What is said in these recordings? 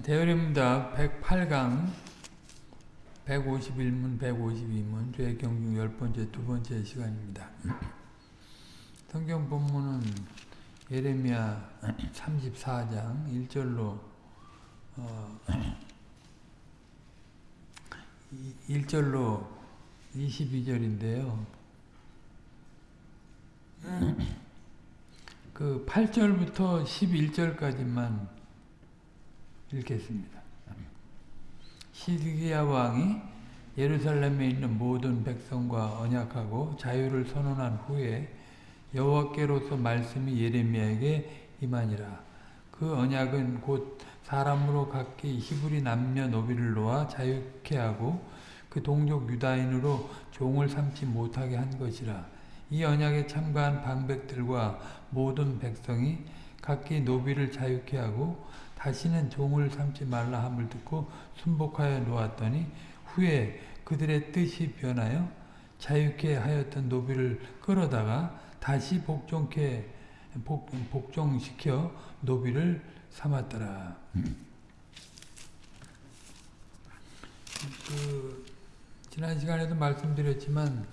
대열입니다. 108강 151문 152문 죄 경중 열번째 두 번째 시간입니다. 성경 본문은 예레미야 34장 1절로 어, 1절로 22절인데요. 그 8절부터 11절까지만 읽겠습니다. 시드기야 왕이 예루살렘에 있는 모든 백성과 언약하고 자유를 선언한 후에 여호와께로서 말씀이 예레미야에게 임하니라. 그 언약은 곧 사람으로 각기 히브리 남녀 노비를 놓아 자유케 하고 그 동족 유다인으로 종을 삼지 못하게 한 것이라. 이 언약에 참가한 방백들과 모든 백성이 각기 노비를 자유케 하고 다시는 종을 삼지 말라 함을 듣고 순복하여 놓았더니 후에 그들의 뜻이 변하여 자유케 하였던 노비를 끌어다가 다시 복종케 복, 복종시켜 노비를 삼았더라. 그 지난 시간에도 말씀드렸지만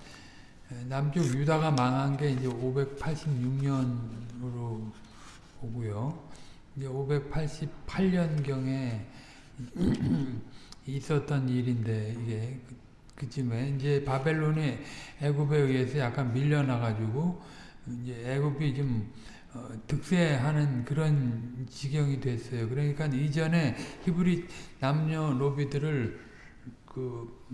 남쪽 유다가 망한 게 이제 586년으로 오고요. 이제 588년경에 있었던 일인데 이게 그쯤에 이제 바벨론이 애굽에 의해서 약간 밀려나가지고 이제 애굽이 좀 어, 득세하는 그런 지경이 됐어요. 그러니까 이전에 히브리 남녀 노비들을 그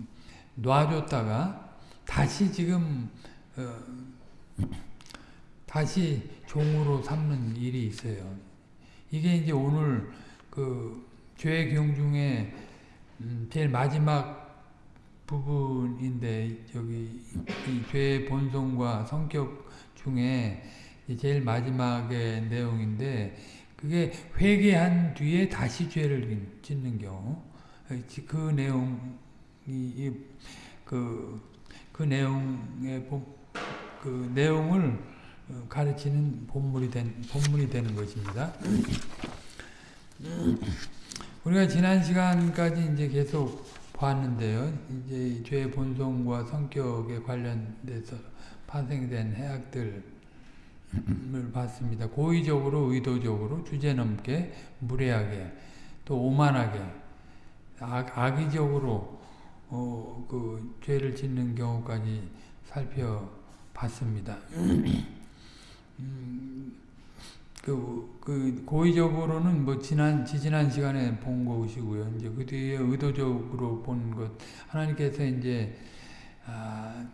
놔줬다가 다시 지금 어, 다시 종으로 삼는 일이 있어요. 이게 이제 오늘 그 죄의 경 중에 음 제일 마지막 부분인데 여기 죄의 본성과 성격 중에 제일 마지막의 내용인데 그게 회개한 뒤에 다시 죄를 짓는 경우 그 내용이 그, 그 내용의 그 내용을 가르치는 본문이 된 본문이 되는 것입니다. 우리가 지난 시간까지 이제 계속 봤는데요. 이제 죄의 본성과 성격에 관련돼서 파생된 해악들을 봤습니다. 고의적으로, 의도적으로, 주제넘게, 무례하게, 또 오만하게, 악, 악의적으로 어, 그 죄를 짓는 경우까지 살펴봤습니다. 음, 그, 그, 고의적으로는 뭐 지난, 지지난 시간에 본 것이고요. 이제 그 뒤에 의도적으로 본 것. 하나님께서 이제, 아,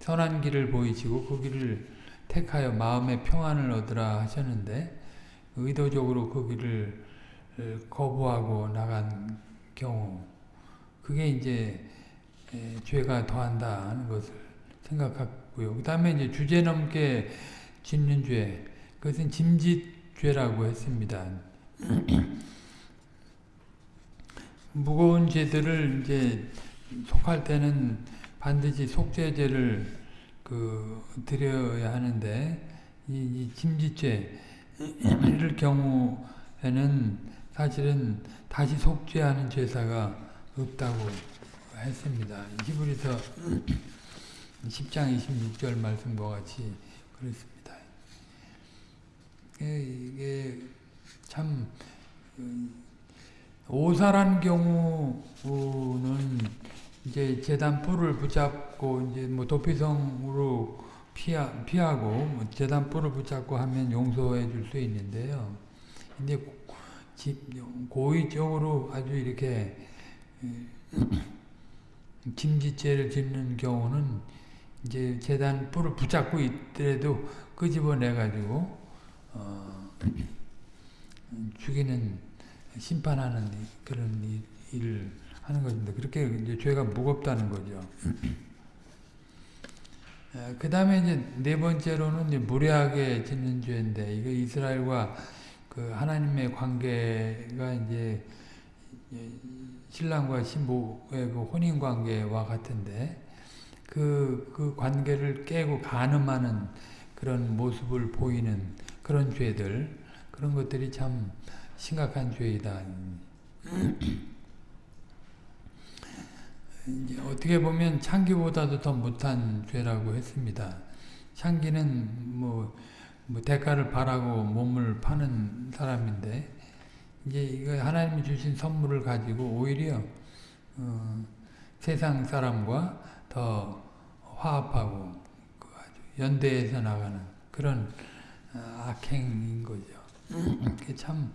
선한 길을 보이시고 그 길을 택하여 마음의 평안을 얻으라 하셨는데, 의도적으로 그 길을 거부하고 나간 경우, 그게 이제 에, 죄가 더한다 하는 것을 생각하고요. 그 다음에 이제 주제 넘게 짓는 죄, 그것은 짐짓죄라고 했습니다. 무거운 죄들을 이제 속할 때는 반드시 속죄죄를 그 드려야 하는데 이, 이 짐짓죄를 경우에는 사실은 다시 속죄하는 제사가 없다고 했습니다. 히브리서 10장 26절 말씀과 같이 그렇습니다. 이게 참 오사란 경우는 이제 재단 뿔을 붙잡고 이제 뭐 도피성으로 피하, 피하고 뭐 재단 뿔을 붙잡고 하면 용서해 줄 수 있는데요. 근데 고의적으로 아주 이렇게 짐짓죄를 짓는 경우는 이제 재단 뿔을 붙잡고 있더라도 끄집어내 가지고 어, 죽이는 심판하는 그런 일을 하는 것입니다. 그렇게 이제 죄가 무겁다는 거죠. 그 다음에 이제 네 번째로는 이제 무례하게 짓는 죄인데, 이거 이스라엘과 그 하나님의 관계가 이제 신랑과 신부의 그 혼인 관계와 같은데, 그, 그 관계를 깨고 간음하는 그런 모습을 보이는 그런 죄들, 그런 것들이 참 심각한 죄이다. 어떻게 보면 창기보다도 더 못한 죄라고 했습니다. 창기는 뭐, 뭐 대가를 바라고 몸을 파는 사람인데 이제 이거 하나님이 주신 선물을 가지고 오히려 어, 세상 사람과 더 화합하고 그 연대해서 나가는 그런 어, 악행인 거죠. 참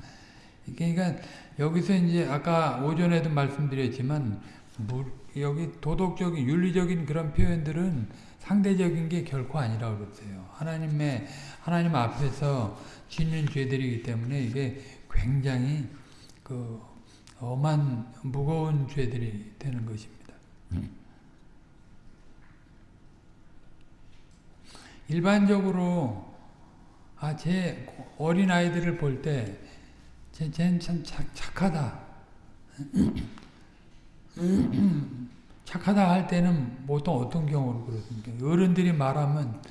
그러니까 여기서 이제 아까 오전에도 말씀드렸지만 여기 도덕적인 윤리적인 그런 표현들은 상대적인 게 결코 아니라고 그랬어요. 하나님의 하나님 앞에서 짓는 죄들이기 때문에 이게 굉장히 그 엄한 무거운 죄들이 되는 것입니다. 일반적으로 아, 제 어린 아이들을 볼 때, 쟤는 참 착하다. 착하다 할 때는 보통 어떤 경우로 그렇습니까? 어른들이 말하면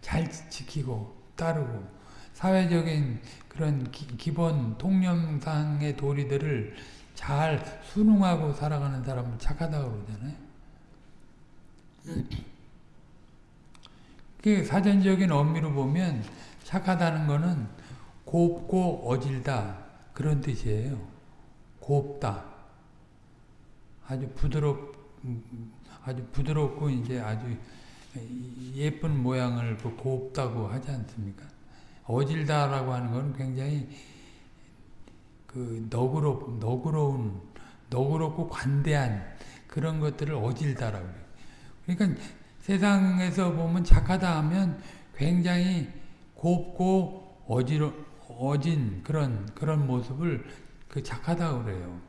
잘 지키고 따르고 사회적인 그런 기, 본 통념상의 도리들을 잘 순응하고 살아가는 사람을 착하다고 그러잖아요. 그 사전적인 의미로 보면 착하다는 것은 곱고 어질다 그런 뜻이에요. 곱다. 아주 부드럽 아주 부드럽고 이제 아주 예쁜 모양을 그 곱다고 하지 않습니까? 어질다라고 하는 건 굉장히 그 너그럽 너그러운 너그럽고 관대한 그런 것들을 어질다라고 해요. 그러니까 세상에서 보면 착하다 하면 굉장히 곱고 어지러 어진 그런 그런 모습을 그 착하다고 그래요.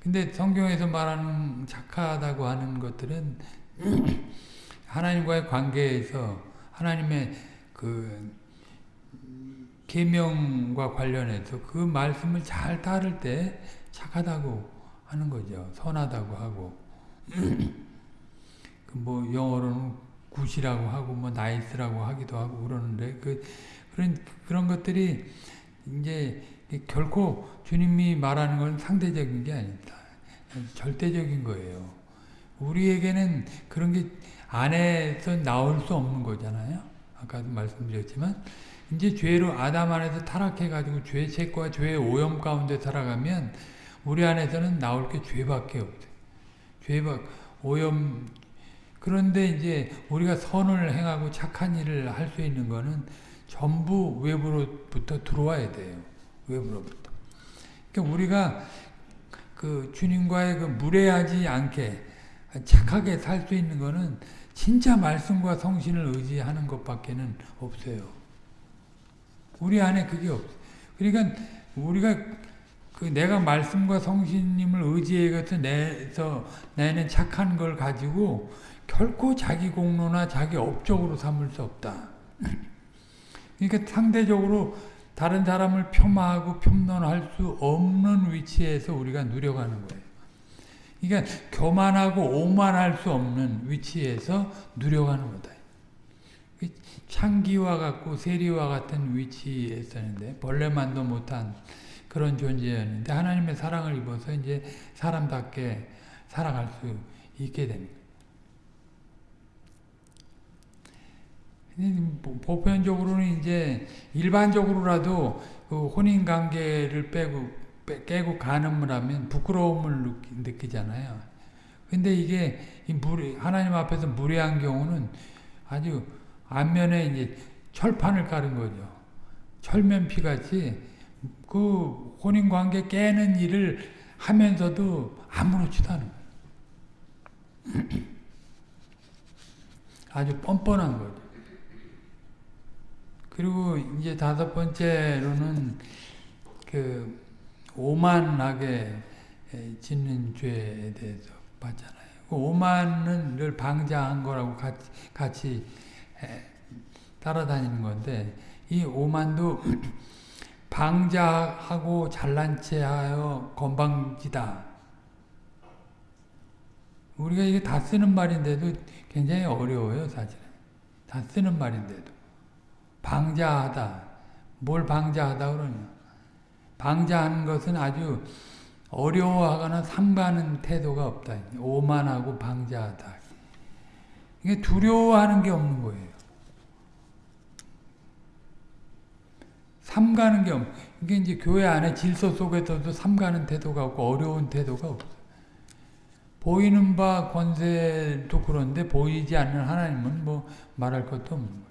근데 성경에서 말하는 착하다고 하는 것들은 하나님과의 관계에서 하나님의 그 계명과 관련해서 그 말씀을 잘 따를 때 착하다고 하는 거죠. 선하다고 하고 뭐 영어로는 good이라고 하고 뭐 nice라고 하기도 하고 그러는데 그 그런 그런 것들이 이제 결코 주님이 말하는 건 상대적인 게 아닙니다. 절대적인 거예요. 우리에게는 그런 게 안에서 나올 수 없는 거잖아요. 아까도 말씀드렸지만 이제 죄로 아담 안에서 타락해가지고 죄책과 죄의 오염 가운데 살아가면 우리 안에서는 나올 게 죄밖에 없어요. 죄밖 오염 그런데 이제 우리가 선을 행하고 착한 일을 할 수 있는 거는 전부 외부로부터 들어와야 돼요. 외부로부터. 그러니까 우리가 그 주님과의 그 무례하지 않게 착하게 살 수 있는 거는 진짜 말씀과 성신을 의지하는 것밖에는 없어요. 우리 안에 그게 없어. 그러니까 우리가 그 내가 말씀과 성신님을 의지해서 내서 내는 착한 걸 가지고 결코 자기 공로나 자기 업적으로 삼을 수 없다. 그러니까 상대적으로 다른 사람을 폄하하고 평론할 수 없는 위치에서 우리가 누려가는 거예요. 그러니까 교만하고 오만할 수 없는 위치에서 누려가는 거다. 창기와 같고 세리와 같은 위치에서는데 벌레만도 못한 그런 존재였는데 하나님의 사랑을 입어서 이제 사람답게 살아갈 수 있게 됩니다. 보편적으로는 이제 일반적으로라도 그 혼인 관계를 빼고 깨고 가늠을 하면 부끄러움을 느끼, 잖아요 근데 이게 하나님 앞에서 무례한 경우는 아주 안면에 이제 철판을 깔은 거죠. 철면피 같이 그 혼인 관계 깨는 일을 하면서도 아무렇지도 않은 거예요. 아주 뻔뻔한 거죠. 그리고 이제 다섯 번째로는 그 오만하게 짓는 죄에 대해서 봤잖아요. 그 오만은 늘 방자한 거라고 같이, 같이 따라다니는 건데 이 오만도 방자하고 잘난 체하여 건방지다. 우리가 이게 다 쓰는 말인데도 굉장히 어려워요, 사실은. 다 쓰는 말인데도. 방자하다. 뭘 방자하다 그러냐. 방자하는 것은 아주 어려워하거나 삼가는 태도가 없다. 오만하고 방자하다. 이게 두려워하는 게 없는 거예요. 삼가는 게 없. 이게 이제 교회 안에 질서 속에서도 삼가는 태도가 없고 어려운 태도가 없어. 보이는 바 권세도 그런데 보이지 않는 하나님은 뭐 말할 것도 없는 거예요.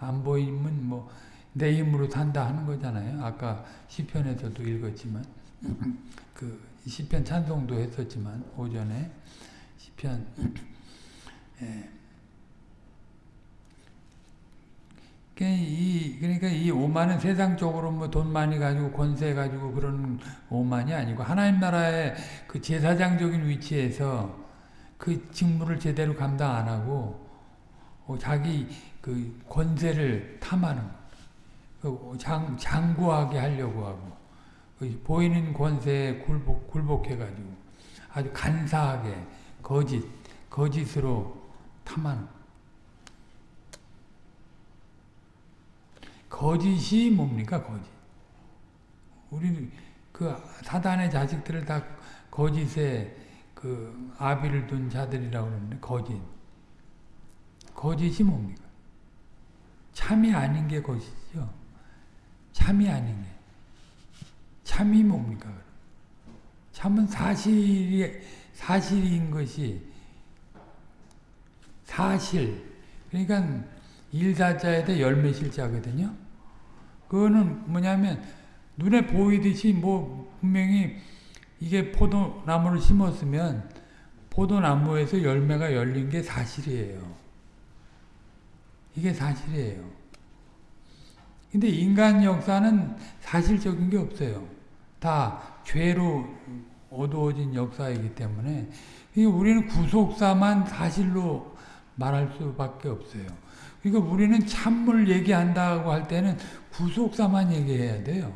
안 보이면 뭐 내 힘으로 산다 하는 거잖아요. 아까 시편에서도 읽었지만 그 시편 찬송도 했었지만 오전에 시편 예. 이 그러니까 이 오만은 세상적으로 뭐 돈 많이 가지고 권세 가지고 그런 오만이 아니고 하나님 나라의 그 제사장적인 위치에서 그 직무를 제대로 감당 안 하고 어, 자기 그 권세를 탐하는 그 장, 장구하게 하려고 하고 그 보이는 권세에 굴복, 굴복해가지고 아주 간사하게 거짓, 거짓으로 탐하는 거짓이 뭡니까 거짓? 우리 그 사단의 자식들을 다 거짓에 그 아비를 둔 자들이라고 그러는데 거짓. 거짓이 뭡니까 참이 아닌 게 거짓이죠 참이 아닌 게 참이 뭡니까 참은 사실이 사실인 것이 사실 그러니까 일사자에다 열매실자거든요. 그거는 뭐냐면 눈에 보이듯이 뭐 분명히 이게 포도나무를 심었으면 포도나무에서 열매가 열린 게 사실이에요. 이게 사실이에요. 근데 인간 역사는 사실적인 게 없어요. 다 죄로 어두워진 역사이기 때문에 우리는 구속사만 사실로 말할 수밖에 없어요. 그러니까 우리는 참물 얘기한다고 할 때는 구속사만 얘기해야 돼요.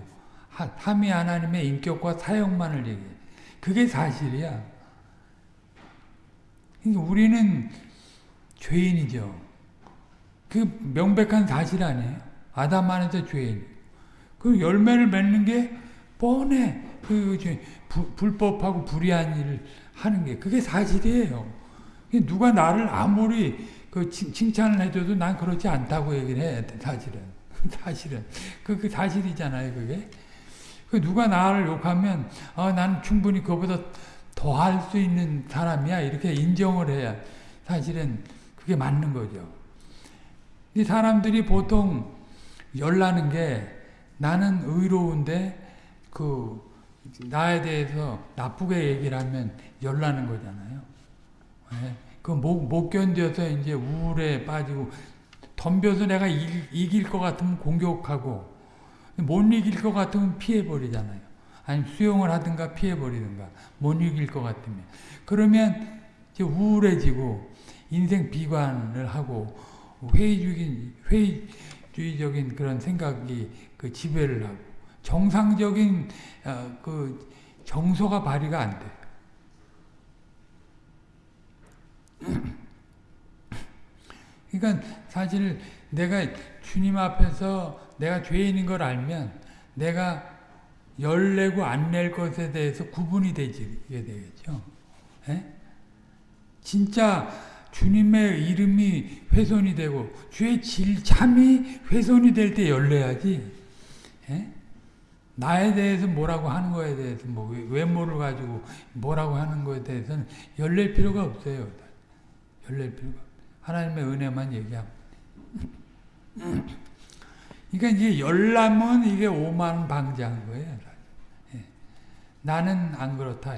삼위 하나님의 인격과 사역만을 얘기해. 그게 사실이야. 그러니까 우리는 죄인이죠. 그 명백한 사실 아니에요. 아담 안에서 죄인. 그 열매를 맺는 게 뻔해. 그 불법하고 불의한 일을 하는 게 그게 사실이에요. 누가 나를 아무리 그 칭찬을 해줘도 난 그렇지 않다고 얘기를 해 사실은 사실은 그, 그 사실이잖아요 그게 그 누가 나를 욕하면 어, 난 충분히 그보다 더 할 수 있는 사람이야 이렇게 인정을 해야 사실은 그게 맞는 거죠. 이 사람들이 보통 열나는 게 나는 의로운데 그 나에 대해서 나쁘게 얘기를 하면 열나는 거잖아요. 네? 그못 못 견뎌서 이제 우울에 빠지고 덤벼서 내가 이길, 이길 것 같으면 공격하고 못 이길 것 같으면 피해버리잖아요. 아니면 수용을 하든가 피해버리든가 못 이길 것 같으면 그러면 이제 우울해지고 인생 비관을 하고 회의적인 회의주의적인 그런 생각이 그 지배를 하고 정상적인 어, 그 정서가 발휘가 안 돼. 그러니까 사실 내가 주님 앞에서 내가 죄인인 걸 알면 내가 열 내고 안 낼 것에 대해서 구분이 되게 되겠죠. 에? 예? 진짜 주님의 이름이 훼손이 되고 주의 질 참이 훼손이 될 때 열내야지. 에? 예? 나에 대해서 뭐라고 하는 거에 대해서 뭐 외모를 가지고 뭐라고 하는 거에 대해서는 열낼 필요가 없어요. 열낼 필요가 하나님의 은혜만 얘기하면 그러니까 이게 열람은 이게 오만 방지한 거예요. 예. 나는 안 그렇다.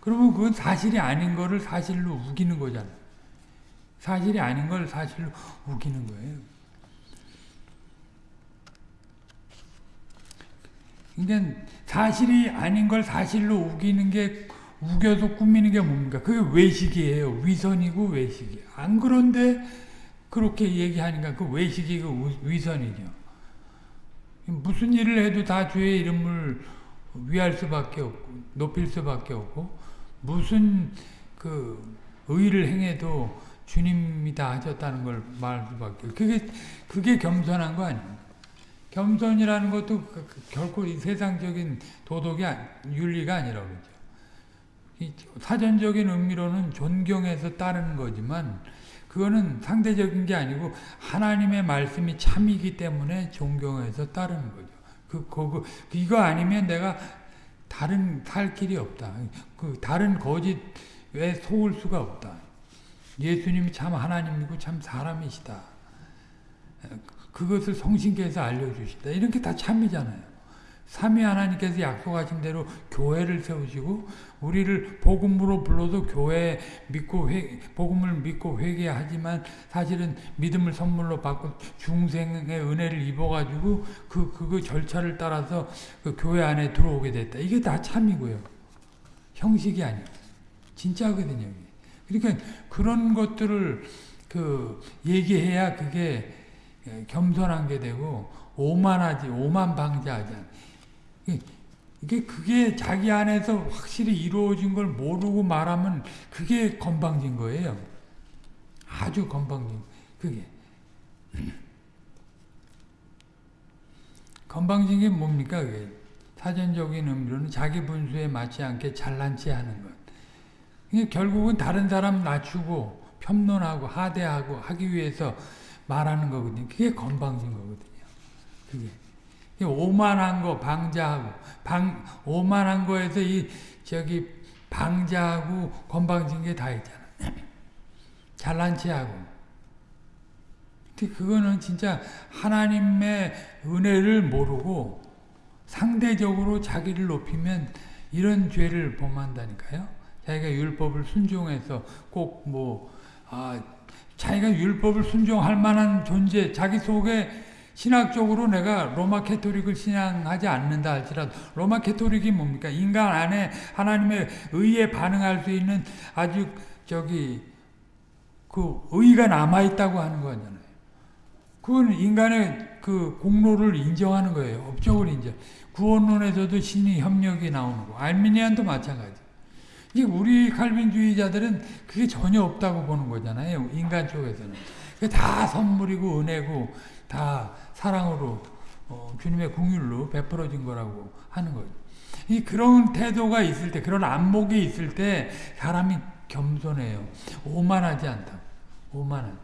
그러면 그건 사실이 아닌 거를 사실로 우기는 거잖아. 사실이 아닌 걸 사실로 우기는 거예요. 그러니까 사실이 아닌 걸 사실로 우기는 게 우겨서 꾸미는 게 뭡니까? 그게 외식이에요. 위선이고 외식이. 안 그런데 그렇게 얘기하니까 그 외식이 그 위선이죠. 무슨 일을 해도 다 주의 이름을 위할 수밖에 없고 높일 수밖에 없고 무슨 그 의를 행해도 주님이 다 하셨다는 걸 말할 수밖에 그게 그게 겸손한 거 아닙니까? 겸손이라는 것도 그- 그 결코 이 세상적인 도덕이 아- 윤리가 아니라 그러죠. 이 사전적인 의미로는 존경해서 따르는 거지만 그거는 상대적인 게 아니고 하나님의 말씀이 참이기 때문에 존경해서 따르는 거죠. 그, 그, 이거 아니면 내가 다른 살 길이 없다. 그 다른 거짓에 속을 수가 없다. 예수님이 참 하나님이고 참 사람이시다. 그것을 성신께서 알려주시다. 이런 게다 참이잖아요. 삼위 하나님께서 약속하신 대로 교회를 세우시고 우리를 복음으로 불러서 교회 믿고 회, 복음을 믿고 회개하지만 사실은 믿음을 선물로 받고 중생의 은혜를 입어가지고 그 그거 절차를 따라서 그 교회 안에 들어오게 됐다. 이게 다 참이고요. 형식이 아니고 진짜거든요. 그러니까 그런 것들을 그 얘기해야 그게 겸손한 게 되고 오만하지 오만 방자하지 않. 이게 그게 자기 안에서 확실히 이루어진 걸 모르고 말하면 그게 건방진 거예요. 아주 건방진 그게. 건방진 게 뭡니까 그게? 사전적인 의미로는 자기 분수에 맞지 않게 잘난 체 하는 것. 그게 결국은 다른 사람 낮추고 편론하고 하대하고 하기 위해서 말하는 거거든요. 그게 건방진 거거든요. 그게. 오만한 거 방자하고 방 오만한 거에서 이 저기 방자하고 건방진 게 다 있잖아. 잘난 체하고. 근데 그거는 진짜 하나님의 은혜를 모르고 상대적으로 자기를 높이면 이런 죄를 범한다니까요. 자기가 율법을 순종해서 꼭 뭐 아, 자기가 율법을 순종할 만한 존재, 자기 속에 신학적으로 내가 로마 캐토릭을 신앙하지 않는다 할지라도 로마 캐토릭이 뭡니까? 인간 안에 하나님의 의에 반응할 수 있는 아주 저기 그 의가 남아 있다고 하는 거잖아요. 그건 인간의 그 공로를 인정하는 거예요. 업적을 인정. 구원론에서도 신이 협력이 나오는 거. 알미니안도 마찬가지. 이제 우리 칼빈주의자들은 그게 전혀 없다고 보는 거잖아요. 인간 쪽에서는. 다 선물이고 은혜고 다 사랑으로 어, 주님의 궁율로 베풀어진 거라고 하는 거죠. 이 그런 태도가 있을 때, 그런 안목이 있을 때 사람이 겸손해요. 오만하지 않다. 오만한.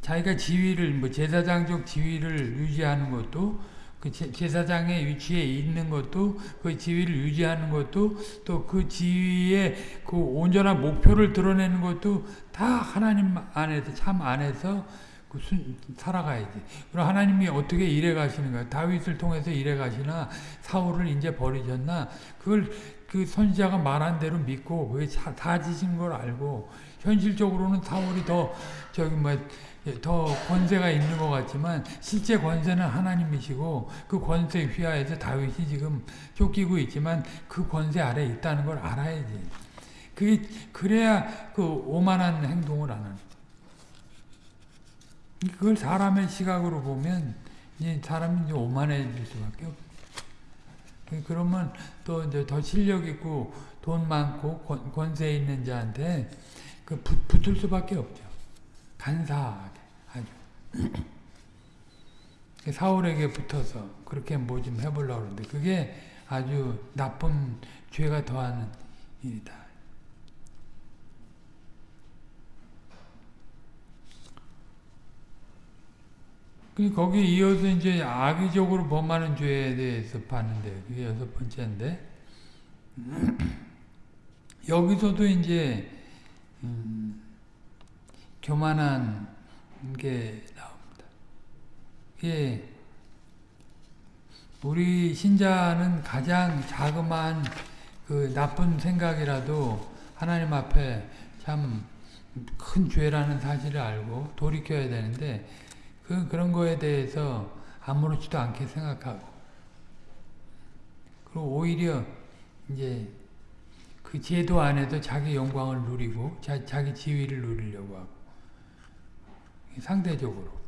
자기가 지위를 뭐 제사장적 지위를 유지하는 것도 그 제사장의 위치에 있는 것도 그 지위를 유지하는 것도 또 그 지위의 그 온전한 목표를 드러내는 것도 다 하나님 안에서 참 안에서 그 순, 살아가야지. 그럼 하나님이 어떻게 일해 가시는가? 다윗을 통해서 일해 가시나 사울을 이제 버리셨나? 그걸 그 선지자가 말한 대로 믿고 그게 다지신 걸 알고 현실적으로는 사울이 더 저기 뭐 더 권세가 있는 것 같지만 실제 권세는 하나님이시고 그 권세 휘하에서 다윗이 지금 쫓기고 있지만 그 권세 아래 있다는 걸 알아야지. 그게 그래야 그 오만한 행동을 안 하는. 그걸 사람의 시각으로 보면 이제 사람이 이제 오만해질 수밖에 없. 그러면 또 이제 더 실력 있고 돈 많고 권, 권세 있는 자한테 그 붙, 붙을 수밖에 없죠. 간사하게 아주 사울에게 붙어서 그렇게 뭐 좀 해보려고 그러는데 그게 아주 나쁜 죄가 더하는 일이다. 거기 이어서 이제 악의적으로 범하는 죄에 대해서 봤는데 그게 여섯 번째인데 여기서도 이제 음, 교만한 게 나옵니다. 예, 우리 신자는 가장 자그마한 그 나쁜 생각이라도 하나님 앞에 참 큰 죄라는 사실을 알고 돌이켜야 되는데 그 그런 거에 대해서 아무렇지도 않게 생각하고 그리고 오히려 이제 그 제도 안에서 자기 영광을 누리고 자, 자기 지위를 누리려고 하고 상대적으로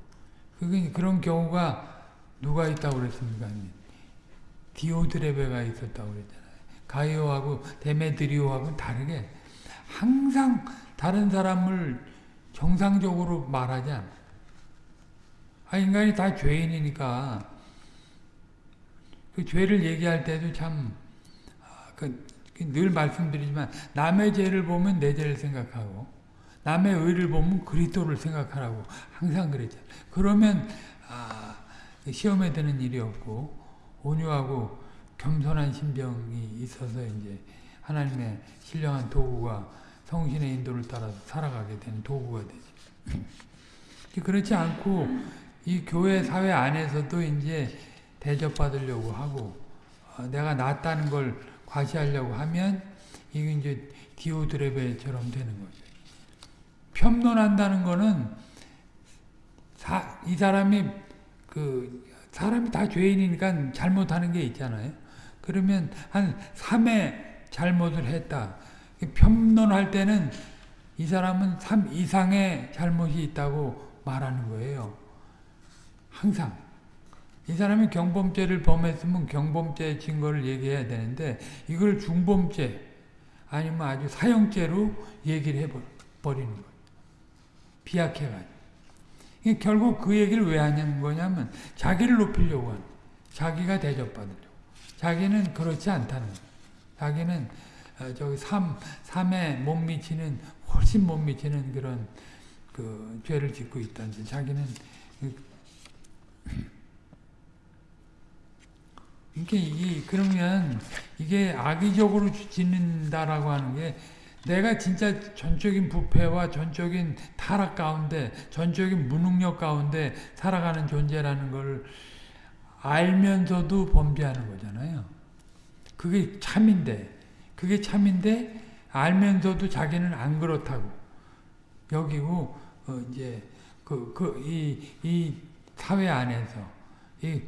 그게 그런 경우가 누가 있다고 그랬습니까? 디오드레베가 있었다고 그랬잖아요. 가이오하고 데메드리오하고는 다르게 항상 다른 사람을 정상적으로 말하지 않아. 아, 인간이 다 죄인이니까 그 죄를 얘기할 때도 참, 아, 그, 늘 말씀드리지만 남의 죄를 보면 내 죄를 생각하고 남의 의를 보면 그리스도를 생각하라고 항상 그랬잖아요. 그러면 아, 시험에 드는 일이 없고 온유하고 겸손한 심정이 있어서 이제 하나님의 신령한 도구가 성신의 인도를 따라서 살아가게 되는 도구가 되죠. 그렇지 않고 이 교회 사회 안에서도 이제 대접받으려고 하고 어, 내가 낫다는 걸 과시하려고 하면 이게 이제 디오드레베처럼 되는 거죠. 편론한다는 거는 사, 이 사람이 그 사람이 다 죄인이니까 잘못하는 게 있잖아요. 그러면 한 3회 잘못을 했다. 편론할 때는 이 사람은 3 이상의 잘못이 있다고 말하는 거예요. 항상. 이 사람이 경범죄를 범했으면 경범죄 증거를 얘기해야 되는데 이걸 중범죄 아니면 아주 사형죄로 얘기를 해버리는 거예요. 비약해가지고. 결국 그 얘기를 왜 하냐는 거냐면 자기를 높이려고 하는 자기가 대접받으려고. 자기는 그렇지 않다는 거예요. 자기는 어, 저기 삶, 삶에 못 미치는 훨씬 못 미치는 그런 그 죄를 짓고 있다는 자기는 이게 이게 그러면 이게 악의적으로 짓는다라고 하는 게 내가 진짜 전적인 부패와 전적인 타락 가운데 전적인 무능력 가운데 살아가는 존재라는 걸 알면서도 범죄하는 거잖아요. 그게 참인데 그게 참인데 알면서도 자기는 안 그렇다고 여기고 어 이제 그 그 이 이 사회 안에서 이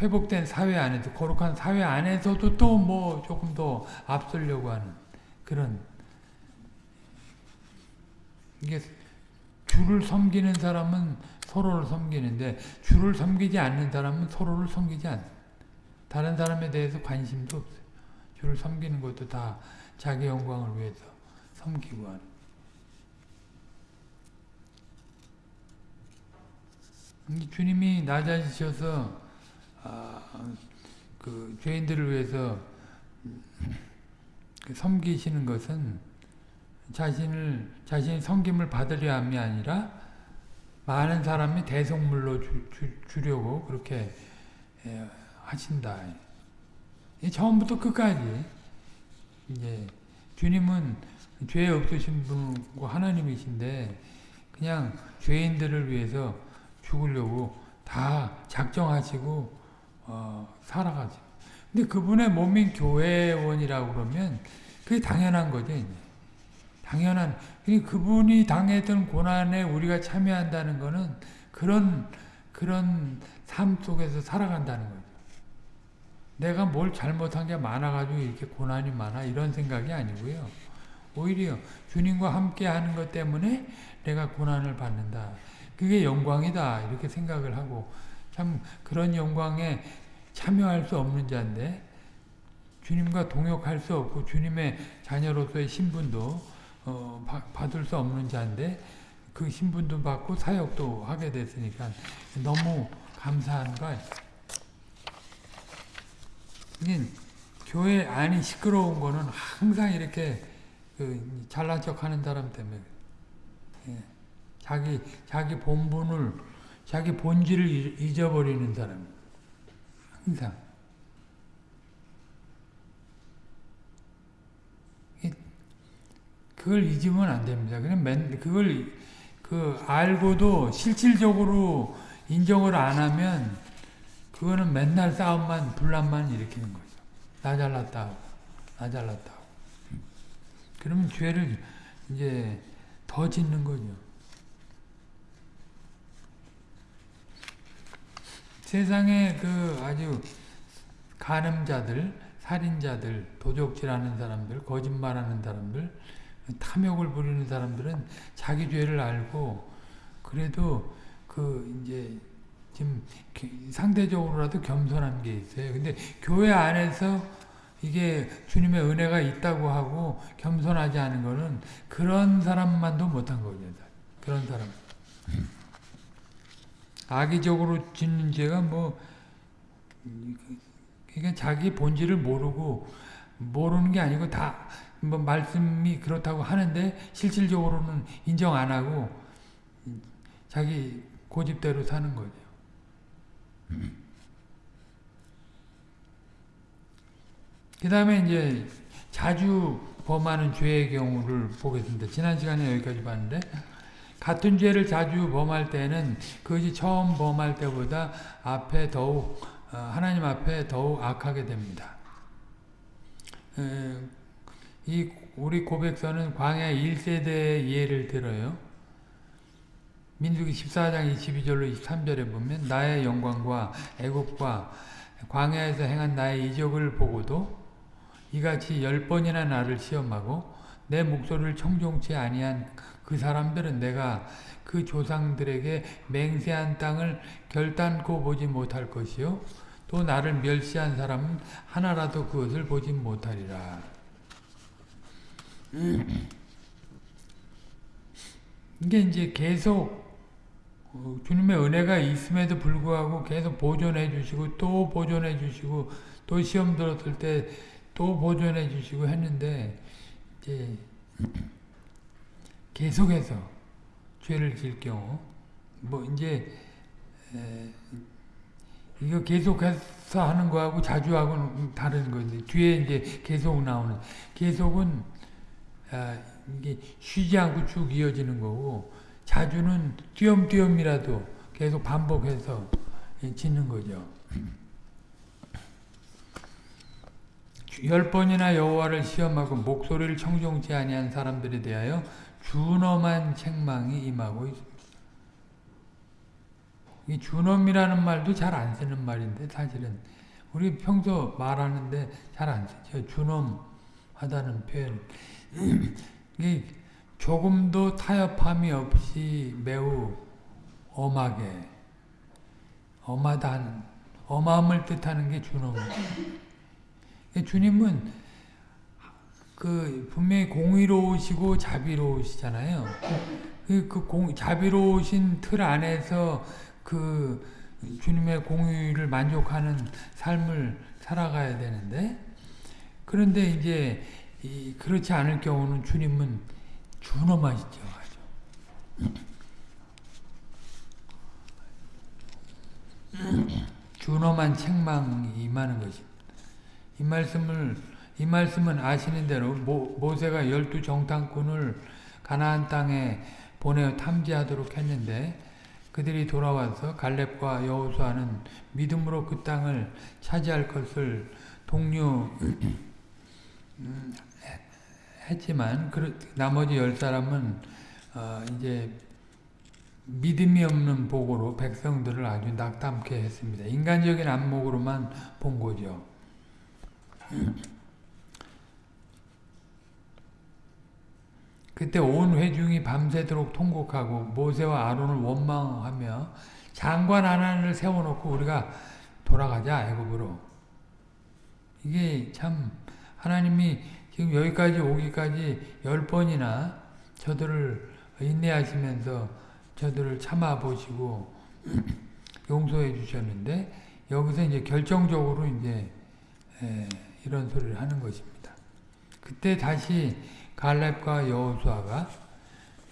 회복된 사회 안에서 거룩한 사회 안에서도 또 뭐 조금 더 앞서려고 하는 그런 이게 주를 섬기는 사람은 서로를 섬기는데 주를 섬기지 않는 사람은 서로를 섬기지 않. 다른 사람에 대해서 관심도 없어요. 주를 섬기는 것도 다 자기 영광을 위해서 섬기고 하는. 주님이 낮아지셔서 아, 그 죄인들을 위해서 그 섬기시는 것은 자신을 자신이 섬김을 받으려 함이 아니라 많은 사람이 대속물로 주, 주 려고 그렇게 예, 하신다. 처음부터 끝까지 이제 주님은 죄 없으신 분과 하나님이신데 그냥 죄인들을 위해서 죽으려고 다 작정하시고 어, 살아가죠. 근데 그분의 몸인 교회원이라고 그러면 그게 당연한 거죠. 이제. 당연한 그분이 당했던 고난에 우리가 참여한다는 것은 그런 그런 삶 속에서 살아간다는 거죠. 내가 뭘 잘못한 게 많아가지고 이렇게 고난이 많아 이런 생각이 아니고요. 오히려 주님과 함께 하는 것 때문에 내가 고난을 받는다. 그게 영광이다 이렇게 생각을 하고 참 그런 영광에 참여할 수 없는 자인데 주님과 동역할 수 없고 주님의 자녀로서의 신분도 어, 받을 수 없는 자인데 그 신분도 받고 사역도 하게 됐으니까 너무 감사한 거예요. 교회 안이 시끄러운 거는 항상 이렇게 그 잘난 척 하는 사람 때문에 예. 자기 자기 본분을 자기 본질을 잊어버리는 사람 항상 그걸 잊으면 안 됩니다. 그냥 맨, 그걸 그 알고도 실질적으로 인정을 안 하면 그거는 맨날 싸움만 분란만 일으키는 거죠. 나 잘났다 나 잘났다 그러면 죄를 이제 더 짓는 거죠. 세상에 그 아주 간음자들, 살인자들, 도적질하는 사람들, 거짓말하는 사람들 탐욕을 부리는 사람들은 자기 죄를 알고 그래도 그 이제 지금 상대적으로라도 겸손한 게 있어요. 근데 교회 안에서 이게 주님의 은혜가 있다고 하고 겸손하지 않은 거는 그런 사람만도 못한 거죠. 그런 사람. 악의적으로 짓는 죄가 뭐 그러니까 자기 본질을 모르고 모르는 게 아니고 다 뭐 말씀이 그렇다고 하는데 실질적으로는 인정 안 하고 자기 고집대로 사는 거죠. 그 다음에 이제 자주 범하는 죄의 경우를 보겠습니다. 지난 시간에 여기까지 봤는데 같은 죄를 자주 범할 때는 그것이 처음 범할 때보다 앞에 더욱 어, 하나님 앞에 더욱 악하게 됩니다. 이 우리 고백서는 광야 1세대의 예를 들어요. 민수기 14장 22절로 23절에 보면 나의 영광과 애국과 광야에서 행한 나의 이적을 보고도 이같이 열 번이나 나를 시험하고 내 목소리를 청종치 아니한 그 사람들은 내가 그 조상들에게 맹세한 땅을 결단코 보지 못할 것이요 또 나를 멸시한 사람은 하나라도 그것을 보지 못하리라. 이게 이제 계속 어, 주님의 은혜가 있음에도 불구하고 계속 보존해 주시고 또 보존해 주시고 또 시험 들었을 때 또 보존해 주시고 했는데 이제 계속해서 죄를 질 경우 뭐 이제 이거 계속해서 하는 거하고 자주 하고는 다른 건데 뒤에 이제 계속 나오는. 계속은 아, 이게 쉬지 않고 쭉 이어지는 거고 자주는 띄엄띄엄이라도 계속 반복해서 짓는 거죠. 열 번이나 여호와를 시험하고 목소리를 청종치 아니한 사람들에 대하여 준엄한 책망이 임하고 있습니다. 이 준엄이라는 말도 잘 안 쓰는 말인데 사실은 우리 평소 말하는데 잘 안 쓰죠. 준엄하다는 표현. 이 조금도 타협함이 없이 매우 엄하게 엄하다는 엄함을 뜻하는 게 준엄입니다. 주님은 그 분명히 공의로우시고 자비로우시잖아요. 그, 그 공, 자비로우신 틀 안에서 그 주님의 공의를 만족하는 삶을 살아가야 되는데 그런데 이제 그렇지 않을 경우는 주님은 준엄하시죠. 준엄한 책망이 임하는 것입니다. 이 말씀을 이 말씀은 아시는 대로 모, 모세가 열두 정탐꾼을 가나안 땅에 보내어 탐지하도록 했는데 그들이 돌아와서 갈렙과 여호수아는 믿음으로 그 땅을 차지할 것을 독려 음, 했지만 나머지 열 사람은 어 이제 믿음이 없는 보고로 백성들을 아주 낙담케 했습니다. 인간적인 안목으로만 본 거죠. 그때 온 회중이 밤새도록 통곡하고 모세와 아론을 원망하며 장관 하나를 세워놓고 우리가 돌아가자 애굽으로 이게 참 하나님이 지금 여기까지 오기까지 열 번이나 저들을 인내하시면서 저들을 참아보시고 용서해 주셨는데 여기서 이제 결정적으로 이제 이런 소리를 하는 것입니다. 그때 다시 갈렙과 여호수아가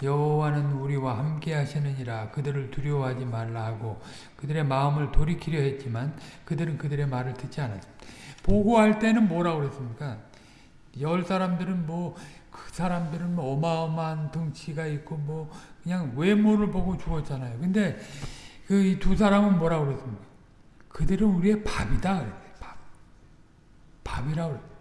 여호와는 우리와 함께 하시느니라 그들을 두려워하지 말라 하고 그들의 마음을 돌이키려 했지만 그들은 그들의 말을 듣지 않았습니다. 보고할 때는 뭐라고 그랬습니까? 열 사람들은 뭐 그 사람들은 뭐 어마어마한 덩치가 있고 뭐 그냥 외모를 보고 죽었잖아요. 근데 그 두 사람은 뭐라고 그랬습니까? 그들은 우리의 밥이다 그랬어요. 밥. 밥이라고 그랬어요.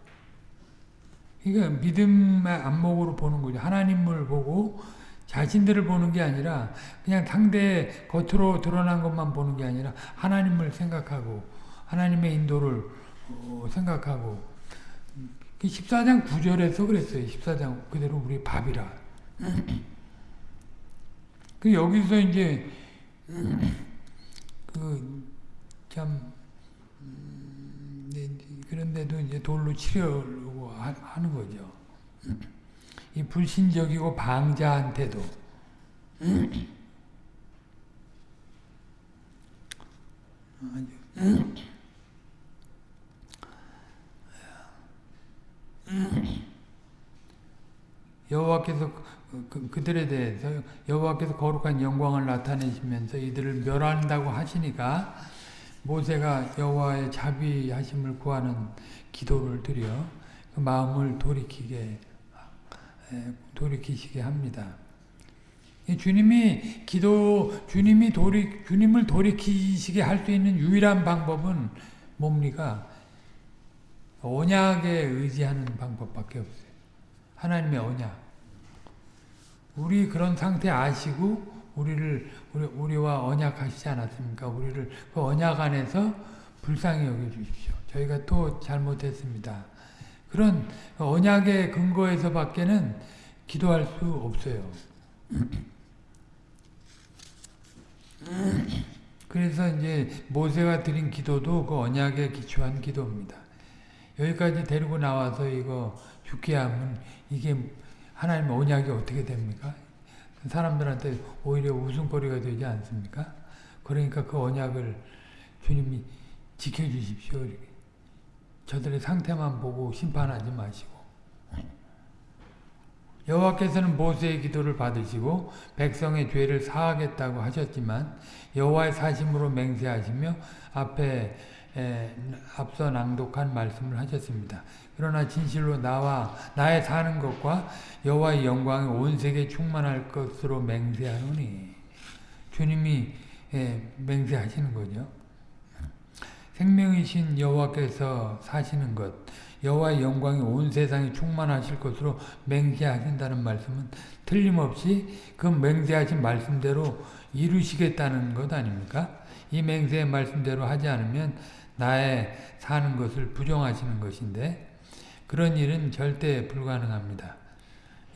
그러니까 믿음의 안목으로 보는 거죠. 하나님을 보고 자신들을 보는 게 아니라 그냥 상대 겉으로 드러난 것만 보는 게 아니라 하나님을 생각하고 하나님의 인도를 어, 생각하고 14장 그 9절에서 그랬어요. 14장 그대로 우리 밥이라. 그 여기서 이제 그참 음, 네, 그런데도 이제 돌로 치려고 하는 거죠. 이 불신적이고 방자한테도 여호와께서 그, 그, 들에 대해서 여호와께서 거룩한 영광을 나타내시면서 이들을 멸한다고 하시니까 모세가 여호와의 자비하심을 구하는 기도를 드려 그 마음을 돌이키게 돌이키시게 합니다. 주님이 기도 주님이 돌이 주님을 돌이키시게 할 수 있는 유일한 방법은 뭡니까? 언약에 의지하는 방법밖에 없어요. 하나님의 언약. 우리 그런 상태 아시고 우리를 우리, 우리와 언약하시지 않았습니까? 우리를 그 언약 안에서 불쌍히 여겨 주십시오. 저희가 또 잘못했습니다. 그런 언약의 근거에서 밖에는 기도할 수 없어요. 그래서 이제 모세가 드린 기도도 그 언약에 기초한 기도입니다. 여기까지 데리고 나와서 이거 죽게 하면 이게 하나님 언약이 어떻게 됩니까? 사람들한테 오히려 웃음거리가 되지 않습니까? 그러니까 그 언약을 주님이 지켜주십시오. 저들의 상태만 보고 심판하지 마시고 여호와께서는 모세의 기도를 받으시고 백성의 죄를 사하겠다고 하셨지만 여호와의 사심으로 맹세하시며 앞에 에, 앞서 낭독한 말씀을 하셨습니다. 그러나 진실로 나와 나의 사는 것과 여호와의 영광이 온 세계에 충만할 것으로 맹세하노니 주님이 예, 맹세하시는 거죠. 생명이신 여호와께서 사시는 것 여호와의 영광이 온 세상에 충만하실 것으로 맹세하신다는 말씀은 틀림없이 그 맹세하신 말씀대로 이루시겠다는 것 아닙니까? 이 맹세의 말씀대로 하지 않으면 나의 사는 것을 부정하시는 것인데 그런 일은 절대 불가능합니다.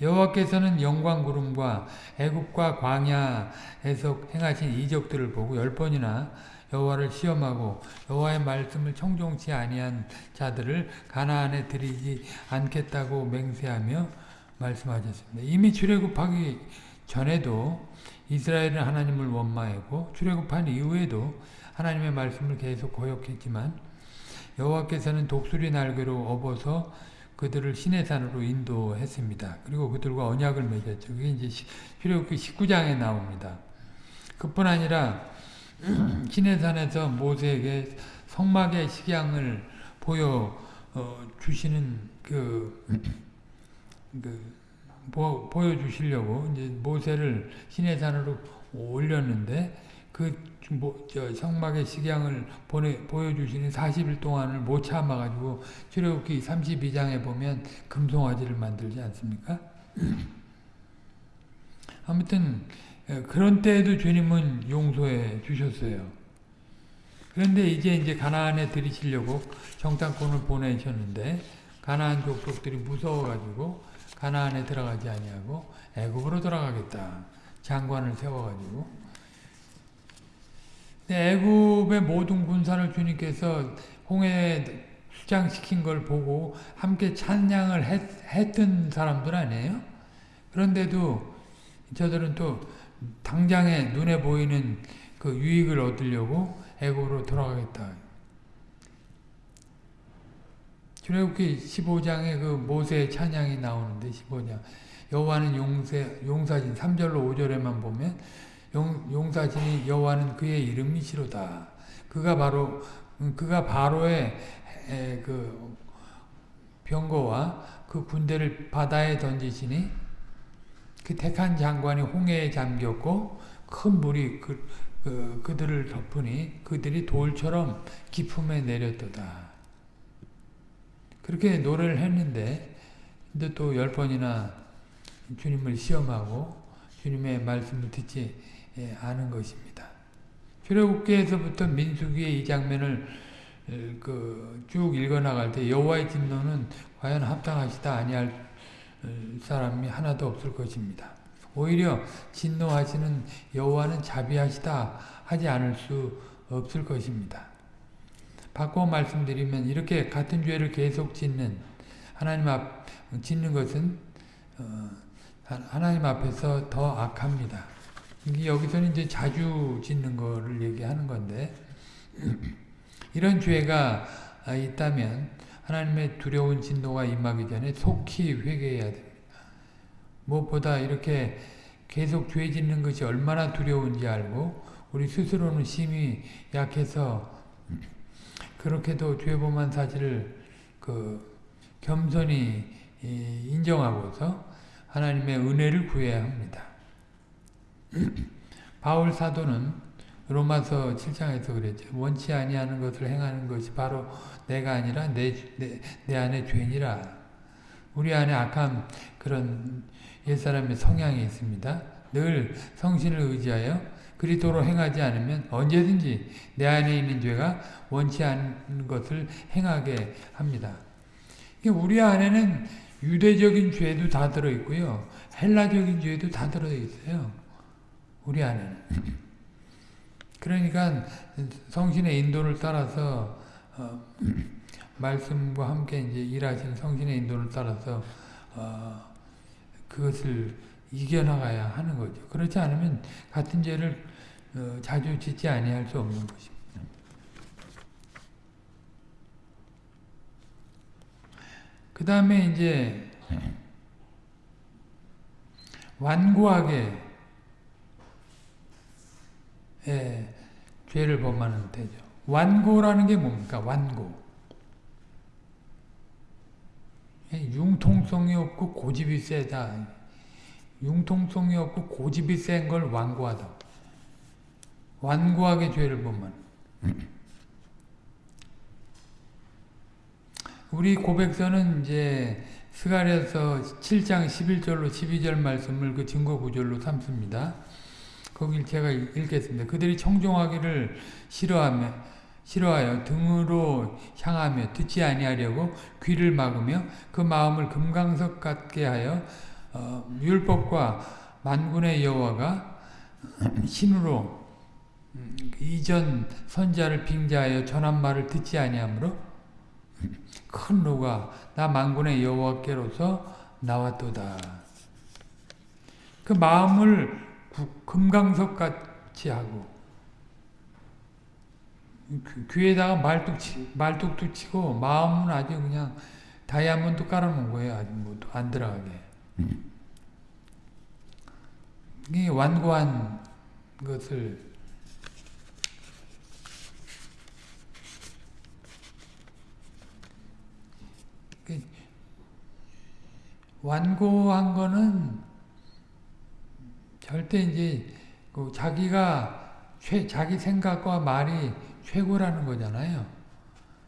여호와께서는 영광 구름과 애국과 광야에서 행하신 이적들을 보고 열 번이나 여호와를 시험하고 여호와의 말씀을 청종치 아니한 자들을 가나안에 들이지 않겠다고 맹세하며 말씀하셨습니다. 이미 출애굽하기 전에도 이스라엘은 하나님을 원망했고 출애굽한 이후에도 하나님의 말씀을 계속 거역했지만 여호와께서는 독수리 날개로 업어서 그들을 신의 산으로 인도했습니다. 그리고 그들과 언약을 맺었죠. 그게 이제 출애굽기 19장에 나옵니다. 그뿐 아니라 신의 산에서 모세에게 성막의 식양을 보여 어, 주시는 그, 그 보, 보여주시려고 이제 모세를 신의 산으로 올렸는데 그 뭐, 저 성막의 식양을 보내, 보여주시는 40일 동안을 못 참아가지고 출애굽기 32장에 보면 금송아지를 만들지 않습니까? 아무튼 그런 때에도 주님은 용서해 주셨어요. 그런데 이제 이제 가나안에 들이시려고 정탐꾼을 보내셨는데 가나안 족속들이 무서워가지고 가나안에 들어가지 아니하고 애굽으로 돌아가겠다. 장관을 세워가지고 애굽의 모든 군사를 주님께서 홍해에 수장시킨 걸 보고 함께 찬양을 했, 했던 사람들 아니에요? 그런데도 저들은 또 당장에 눈에 보이는 그 유익을 얻으려고 애굽으로 돌아가겠다. 출애굽기 15장에 그 모세의 찬양이 나오는데 15장 여호와는 용세, 용사진 3절로 5절에만 보면 용, 용사진이 여호와는 그의 이름이시로다. 그가 바로 그가 바로의 에, 그 병거와 그 군대를 바다에 던지시니 그 택한 장관이 홍해에 잠겼고 큰 물이 그, 그, 그들을 덮으니 그들이 돌처럼 기품에 내렸도다. 그렇게 노래를 했는데 근데 또 열 번이나 주님을 시험하고 주님의 말씀을 듣지 예, 아는 것입니다. 출애굽기에서부터 민수기의 이 장면을 그 쭉 읽어나갈 때 여호와의 진노는 과연 합당하시다 아니할 사람이 하나도 없을 것입니다. 오히려 진노하시는 여호와는 자비하시다 하지 않을 수 없을 것입니다. 바꿔 말씀드리면 이렇게 같은 죄를 계속 짓는 하나님 앞 짓는 것은 어, 하나님 앞에서 더 악합니다. 여기서는 이제 자주 짓는 거를 얘기하는 건데 이런 죄가 있다면 하나님의 두려운 진노가 임하기 전에 속히 회개해야 됩니다. 무엇보다 이렇게 계속 죄 짓는 것이 얼마나 두려운지 알고 우리 스스로는 심히 약해서 그렇게도 죄범한 사실을 그 겸손히 인정하고서 하나님의 은혜를 구해야 합니다. 바울 사도는 로마서 7장에서 그랬죠. 원치 아니하는 것을 행하는 것이 바로 내가 아니라 내, 내, 내 안에 죄니라. 우리 안에 악한 그런 옛사람의 성향이 있습니다. 늘 성신을 의지하여 그리도로 행하지 않으면 언제든지 내 안에 있는 죄가 원치 않는 것을 행하게 합니다. 우리 안에는 유대적인 죄도 다 들어있고요. 헬라적인 죄도 다 들어있어요. 우리 안에는. 그러니까 성신의 인도를 따라서 어, 말씀과 함께 이제 일하신 성신의 인도를 따라서 어, 그것을 이겨나가야 하는 거죠. 그렇지 않으면 같은 죄를 어, 자주 짓지 아니할 수 없는 것입니다. 그 다음에 이제 완고하게 예, 죄를 범하는 때죠. 완고라는 게 뭡니까? 완고. 예, 융통성이 없고 고집이 세다. 융통성이 없고 고집이 센 걸 완고하다. 완고하게 죄를 범하는. 우리 고백서는 이제 스가랴서 7장 11절로 12절 말씀을 그 증거 구절로 삼습니다. 거길 제가 읽겠습니다. 그들이 청종하기를 싫어하며 싫어하여 등으로 향하며 듣지 아니하려고 귀를 막으며 그 마음을 금강석 같게 하여 어, 율법과 만군의 여호와가 신으로 음, 이전 선자를 빙자하여 전한 말을 듣지 아니하므로 큰 노가 나 만군의 여호와께로서 나왔도다. 그 마음을 금강석 같이 하고 귀에다가 말뚝 말뚝도 치고 마음은 아주 그냥 다이아몬드 깔아놓은 거예요. 아주 뭐안 들어가게. 이 완고한 것을 그 완고한 거는 절대 이제 그 자기가 최, 자기 생각과 말이 최고라는 거잖아요.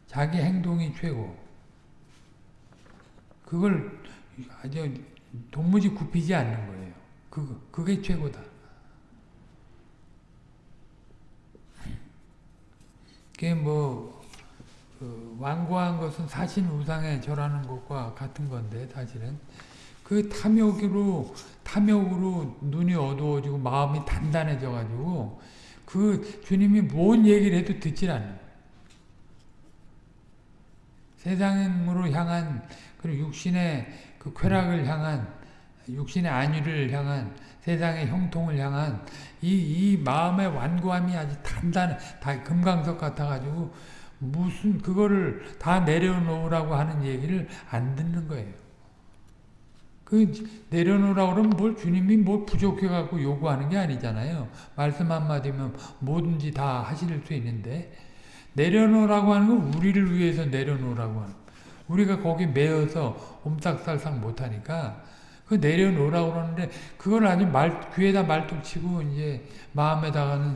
자기 행동이 최고. 그걸 아주 도무지 굽히지 않는 거예요. 그, 그게 최고다. 그게 뭐, 그 완고한 것은 사신 우상에 절하는 것과 같은 건데, 사실은. 그 탐욕으로 탐욕으로 눈이 어두워지고 마음이 단단해져 가지고 그 주님이 뭔 얘기를 해도 듣질 않는 세상으로 향한 그리고 육신의 그 쾌락을 향한 육신의 안위를 향한 세상의 형통을 향한 이, 이 마음의 완고함이 아주 단단해 다 금강석 같아가지고 무슨 그거를 다 내려놓으라고 하는 얘기를 안 듣는 거예요. 그 내려놓으라 그러면 뭘 주님이 뭘 부족해 갖고 요구하는 게 아니잖아요. 말씀 한마디면 뭐든지 다 하실 수 있는데 내려놓으라고 하는 건 우리를 위해서 내려놓으라고 하는 우리가 거기 매여서 옴싹살싹 못하니까 그 내려놓으라고 그러는데 그걸 아주 말, 귀에다 말뚝 치고 이제 마음에다가는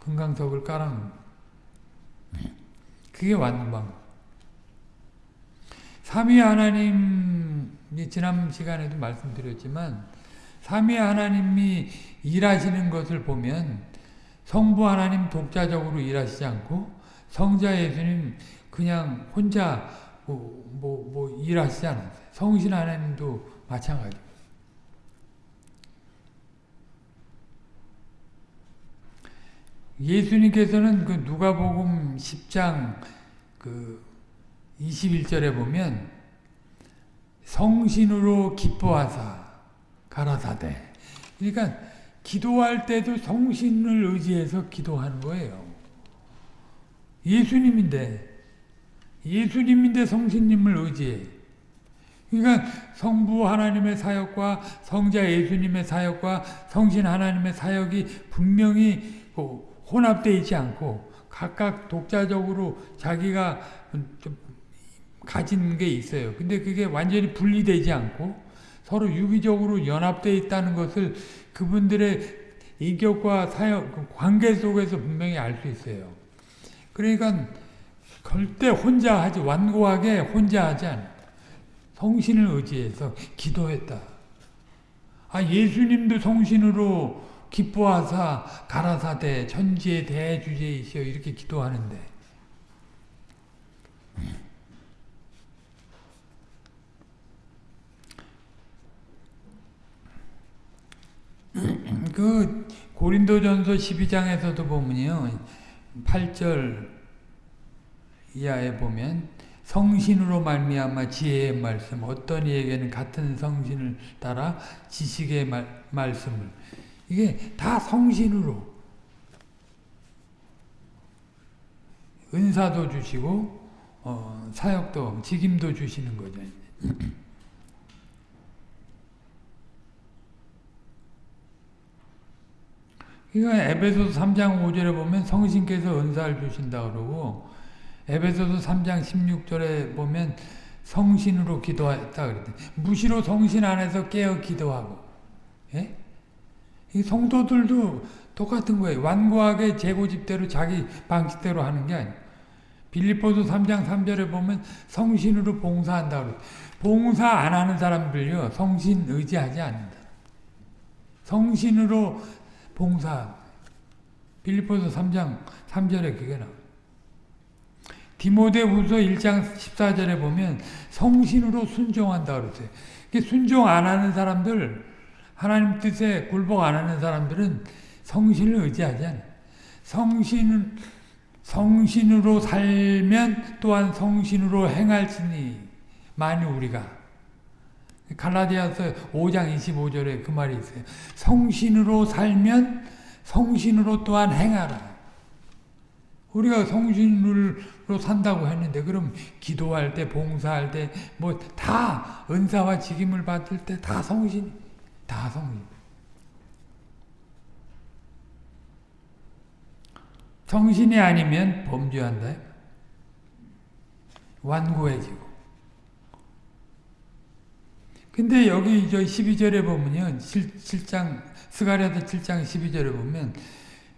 금강석을 깔아놓는 그게 완방 삼위 하나님 지난 시간에도 말씀드렸지만 삼위 하나님이 일하시는 것을 보면 성부 하나님 독자적으로 일하시지 않고 성자 예수님 그냥 혼자 뭐, 뭐, 뭐 일하시지 않았어요. 성신 하나님도 마찬가지. 예수님께서는 그 누가복음 10장 그 21절에 보면 성신으로 기뻐하사 가라사대. 그러니까 기도할 때도 성신을 의지해서 기도하는 거예요. 예수님인데 예수님인데 성신님을 의지해. 그러니까 성부 하나님의 사역과 성자 예수님의 사역과 성신 하나님의 사역이 분명히 혼합되어 있지 않고 각각 독자적으로 자기가 가진 게 있어요. 근데 그게 완전히 분리되지 않고 서로 유기적으로 연합되어 있다는 것을 그분들의 인격과 사역, 그 관계 속에서 분명히 알 수 있어요. 그러니까 절대 혼자 하지, 완고하게 혼자 하지 않아. 성신을 의지해서 기도했다. 아, 예수님도 성신으로 기뻐하사 가라사대 천지의 대주제이시여 이렇게 기도하는데 그 고린도전서 12장에서도 보면요. 8절 이하에 보면 성신으로 말미암아 지혜의 말씀 어떤 이에게는 같은 성신을 따라 지식의 말, 말씀을 이게 다 성신으로 은사도 주시고 어, 사역도 직임도 주시는 거죠. 그러니까 에베소서 3장 5절에 보면 성신께서 은사를 주신다 그러고 에베소서 3장 16절에 보면 성신으로 기도했다 그랬대. 무시로 성신 안에서 깨어 기도하고. 예? 이 성도들도 똑같은 거예요. 완고하게 재고집대로 자기 방식대로 하는 게 아니에요. 빌립보서 3장 3절에 보면 성신으로 봉사한다 그래. 봉사 안 하는 사람들요. 성신 의지하지 않는다. 성신으로 봉사. 빌립보서 3장 3절에 그게 나와요. 디모데후서 1장 14절에 보면 성신으로 순종한다 그러세요. 순종 안 하는 사람들, 하나님 뜻에 굴복 안 하는 사람들은 성신을 의지하지 않아요. 성신은 성신으로 살면 또한 성신으로 행할지니 만이 우리가 갈라디아서 5장 25절에 그 말이 있어요. 성신으로 살면 성신으로 또한 행하라. 우리가 성신으로 산다고 했는데 그럼 기도할 때 봉사할 때 뭐 다 은사와 직임을 받을 때 다 성신 다 성신 성신이 아니면 범죄한다 완고해지고 근데 여기 저 12절에 보면요 7, 7장 스가랴서 7장 12절에 보면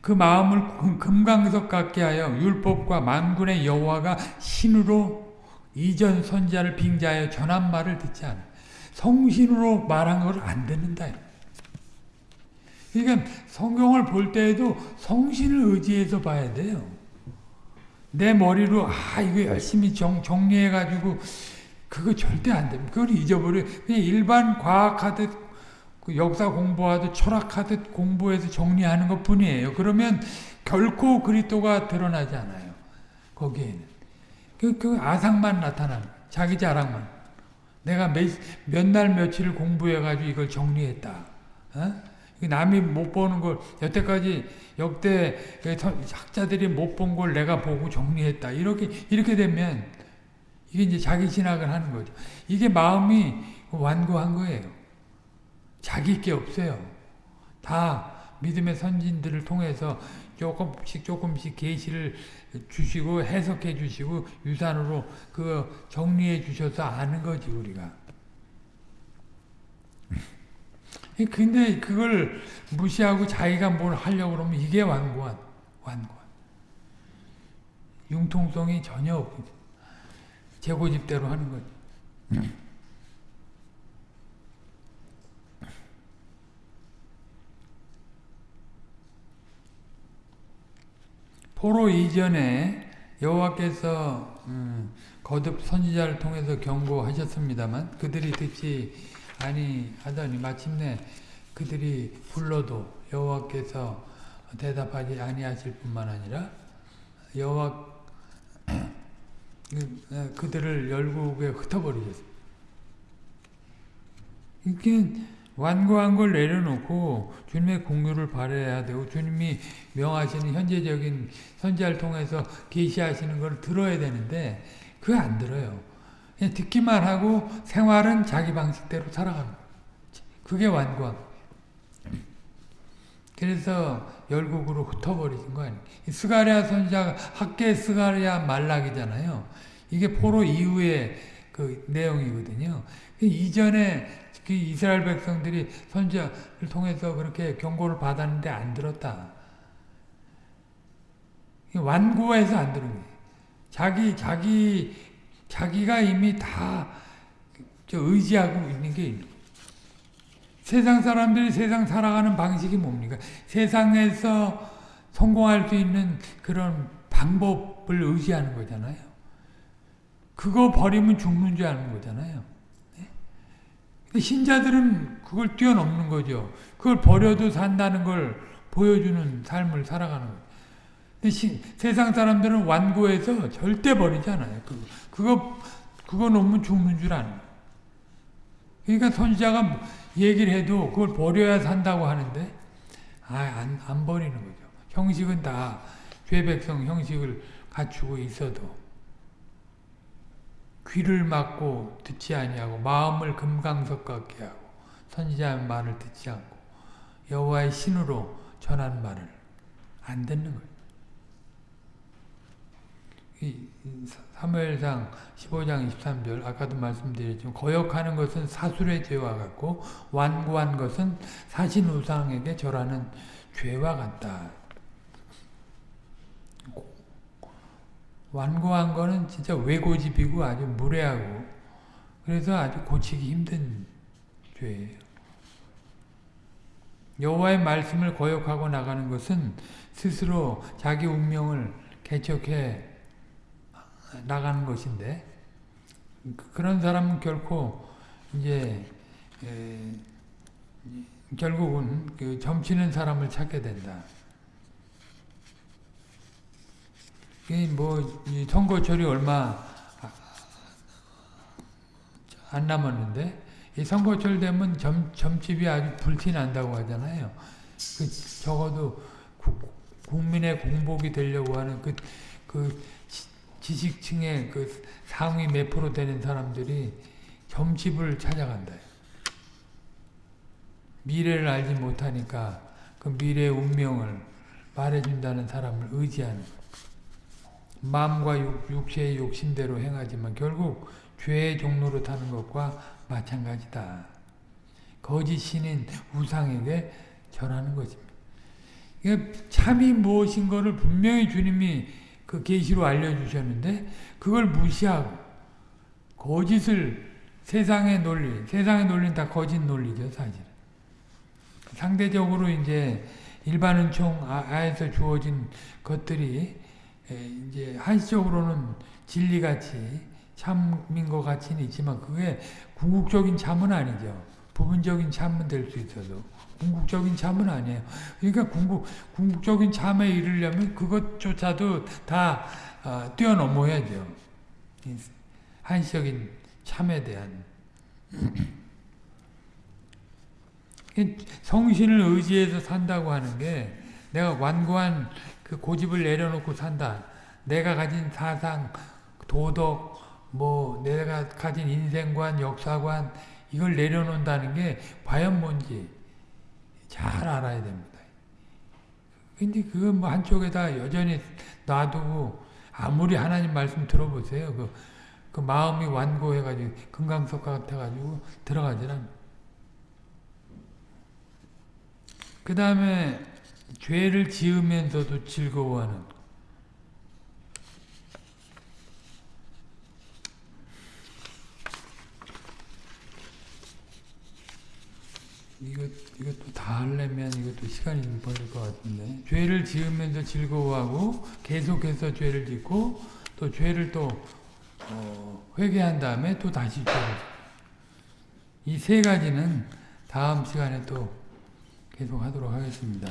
그 마음을 금강석 같게 하여 율법과 만군의 여호와가 신으로 이전 선자를 빙자하여 전한 말을 듣지 않아. 성신으로 말한 걸 안 듣는다. 그러니까 성경을 볼 때에도 성신을 의지해서 봐야 돼요. 내 머리로 아 이거 열심히 정, 정리해가지고 그거 절대 안 됩니다. 그걸 잊어버려. 그냥 일반 과학하듯 그 역사 공부하듯 철학하듯 공부해서 정리하는 것 뿐이에요. 그러면 결코 그리스도가 드러나지 않아요. 거기에는. 그, 그 아상만 나타나는 자기 자랑만. 내가 몇 날 며칠을 공부해가지고 이걸 정리했다. 어? 남이 못 보는 걸 여태까지 역대 그 학자들이 못 본 걸 내가 보고 정리했다. 이렇게 이렇게 되면 이게 이제 자기 진학을 하는 거죠. 이게 마음이 완고한 거예요. 자기 게 없어요. 다 믿음의 선진들을 통해서 조금씩 조금씩 계시를 주시고 해석해 주시고 유산으로 그 정리해 주셔서 아는 거지 우리가. 근데 그걸 무시하고 자기가 뭘 하려고 그러면 이게 완고한 완고한 융통성이 전혀 없고 재고집대로 하는 거지. 포로 이전에 여호와께서 음, 거듭 선지자를 통해서 경고하셨습니다만 그들이 듣지 아니 하더니 마침내 그들이 불러도 여호와께서 대답하지 아니하실 뿐만 아니라 여호와 그, 그들을 열국에 흩어버리셨습니다. 이게 완고한 걸 내려놓고 주님의 공유를 바라야 되고 주님이 명하시는 현재적인 선지자를 통해서 계시하시는 걸 들어야 되는데 그거 안 들어요. 듣기만 하고 생활은 자기 방식대로 살아가는 거예요. 그게 거예요. 그래서 열국으로 흩어버리신 거 아니에요. 스가랴 선지자가 학계 스가랴 말락이잖아요. 이게 포로 이후의 그 내용이거든요. 그 이전에 그 이스라엘 백성들이 선지자를 통해서 그렇게 경고를 받았는데 안 들었다. 완고해서 안 들은 거예요. 자기 자기 자기가 이미 다 의지하고 있는 게 있는. 세상 사람들이 세상 살아가는 방식이 뭡니까? 세상에서 성공할 수 있는 그런 방법을 의지하는 거잖아요. 그거 버리면 죽는 줄 아는 거잖아요. 네? 신자들은 그걸 뛰어넘는 거죠. 그걸 버려도 산다는 걸 보여주는 삶을 살아가는 거예요. 근데 시, 세상 사람들은 완고해서 절대 버리지 않아요. 그거, 그거, 그거 놓으면 죽는 줄 아는 거예요. 그러니까 선지자가 얘기를 해도 그걸 버려야 산다고 하는데 아, 안, 안 버리는 거죠. 형식은 다 죄백성 형식을 갖추고 있어도 귀를 막고 듣지 아니하고 마음을 금강석 같게 하고 선지자의 말을 듣지 않고 여호와의 신으로 전하는 말을 안 듣는 거예요. 이 사무엘상 15장 23절 아까도 말씀드렸지만 거역하는 것은 사술의 죄와 같고 완고한 것은 사신 우상에게 절하는 죄와 같다. 완고한 거는 진짜 외고집이고 아주 무례하고 그래서 아주 고치기 힘든 죄예요. 여호와의 말씀을 거역하고 나가는 것은 스스로 자기 운명을 개척해 나가는 것인데 그런 사람은 결코 이제 에, 결국은 그 점치는 사람을 찾게 된다. 뭐 선거철이 얼마 안 남았는데 이 선거철 되면 점, 점집이 아주 불티 난다고 하잖아요. 그 적어도 구, 국민의 공복이 되려고 하는 그, 그 지식층의 그 상위 몇 프로 되는 사람들이 점집을 찾아간다. 미래를 알지 못하니까 그 미래의 운명을 말해준다는 사람을 의지하는 마음과 육, 체의 욕심대로 행하지만 결국 죄의 종로로 타는 것과 마찬가지다. 거짓 신인 우상에게 절하는 것입니다. 참이 무엇인 것을 분명히 주님이 그 계시로 알려주셨는데 그걸 무시하고 거짓을 세상의 논리, 세상의 논리는 다 거짓 논리죠, 사실. 상대적으로 이제 일반 은총 아에서 주어진 것들이 이제 한시적으로는 진리같이 참인 것 같이는 있지만 그게 궁극적인 참은 아니죠. 부분적인 참은 될 수 있어도 궁극적인 참은 아니에요. 그러니까 궁극, 궁극적인 참에 이르려면 그것조차도 다 어, 뛰어넘어야죠. 한시적인 참에 대한 성신을 의지해서 산다고 하는 게 내가 완고한 그 고집을 내려놓고 산다. 내가 가진 사상, 도덕, 뭐 내가 가진 인생관, 역사관 이걸 내려놓는다는 게 과연 뭔지 잘 알아야 됩니다. 근데 그거 뭐 한쪽에다 여전히 놔두고 아무리 하나님 말씀 들어보세요. 그, 그 마음이 완고해가지고 금강석 같아가지고 들어가질 않. 그 다음에 죄를 지으면서도 즐거워하는 이것, 이것도 다 하려면 이것도 시간이 좀 걸릴 것 같은데. 죄를 지으면서 즐거워하고, 계속해서 죄를 짓고, 또 죄를 또, 어, 회개한 다음에 또 다시 죄를 이 세 가지는 다음 시간에 또 계속 하도록 하겠습니다.